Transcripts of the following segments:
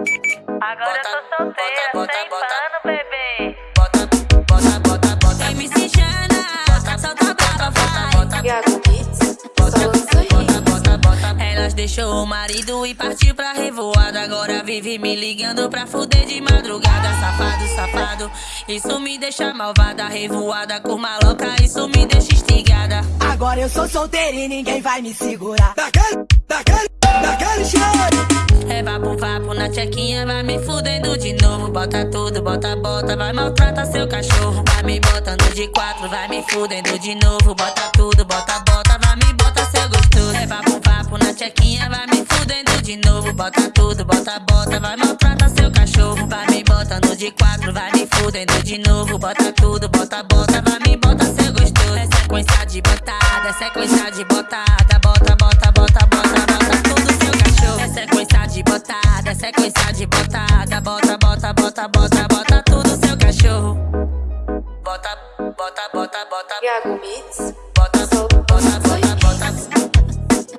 Agora eu tô solteira, bota, sem bota. pano, bebê. Bota, bota, bota, bota. MC Xana, solta brava, vai. Iago lança Bota, bota, bota. Elas deixou o marido e partiu pra revoada. Agora vive me ligando pra fuder de madrugada. Safado, safado, isso me deixa malvada. Revoada com maloca, isso me deixa instigada. Agora eu sou solteiro e ninguém vai me segurar. Daquele, daquele, daquele jeito. É vapo, vapo na tchequinha, vai me fudendo de novo. Bota tudo, bota, bota, vai maltrata seu cachorro. Vai me botando de quatro, vai me fudendo de novo. Bota tudo, bota, bota, vai me bota seu gostoso. É vapo, vapo na tchequinha, vai me fudendo de novo. Bota tudo, bota, bota, vai maltrata seu cachorro. Vai me botando de quatro, vai me fudendo de novo. Bota tudo, bota, bota, vai me bota seu gostoso. É sequência de botada, é sequência de botada. Bota, bota, bota, bota, bota tudo seu cachorro. Bota, bota, bota, bota. Iago Beats, Bota, bota, bota, bota.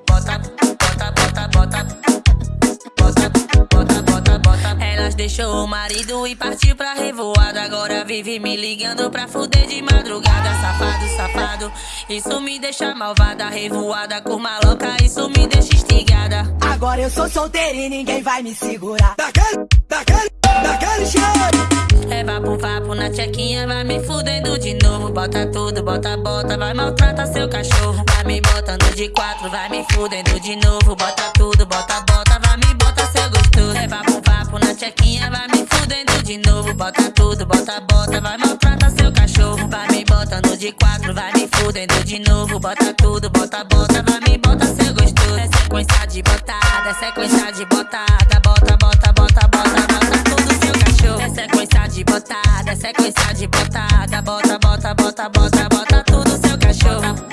Bota, bota, bota, bota. Bota, bota, bota, bota. Elas deixou o marido e partiu pra revoada. Agora vive me ligando pra fuder de madrugada. Safado, safado, isso me deixa malvada. Revoada com maloca, isso me deixa instigada. Agora eu sou solteiro e ninguém vai me segurar. Daquele, daquele, vai me fudendo de novo. Bota tudo, bota, bota, vai maltrata seu cachorro. Vai me botando de quatro, vai me fudendo de novo. Bota tudo, bota, bota, vai me bota seu gostoso. É vapo, vapo na tchequinha, vai me fudendo de novo. Bota tudo, bota, bota, vai maltrata seu cachorro. Vai me botando de quatro, vai me fudendo de novo. Bota tudo, bota, bota, vai me bota seu gostoso. É sequência de botada, é sequência de botada. Bota, bota, bota, bota, bota tudo bota, bota, bota tudo seu cachorro.